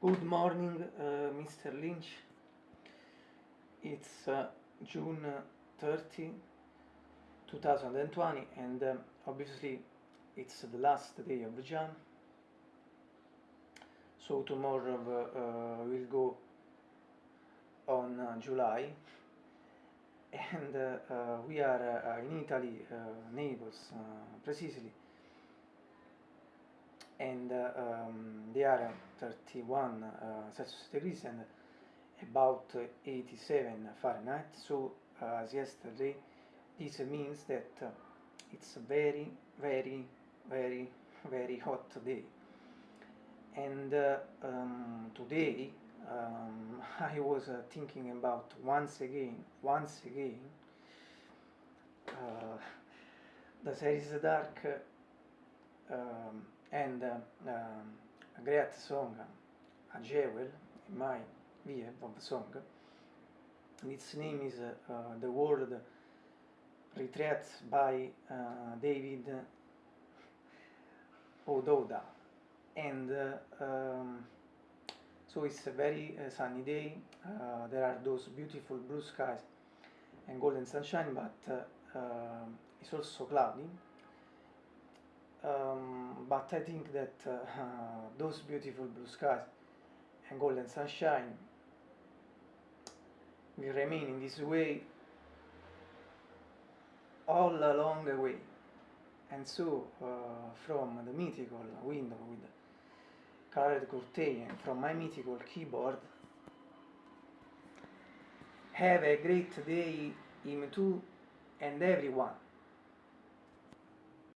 Good morning, uh, Mr. Lynch. It's uh, June uh, 30, 2020, and um, obviously it's the last day of Jan. So tomorrow uh, uh we'll go on uh, July, and we are in Italy, neighbors, precisely. And um, the area 31 uh, Celsius degrees and about 87 Fahrenheit. So uh, as yesterday, this means that uh, it's a very, very, very, very hot day. And uh, um, today um, I was uh, thinking about once again, once again, uh, the series Dark um, and um, great song a jewel in my view of song its name is uh, the world retreat by uh, david uh, ododa. And uh, um, so it's a very uh, sunny day uh, there are those beautiful blue skies and golden sunshine but uh, uh, it's also cloudy but I think that uh, those beautiful blue skies and golden sunshine will remain in this way all along the way. And so uh, from the mythical window with colored curtain and from my mythical keyboard have a great day him too, and everyone.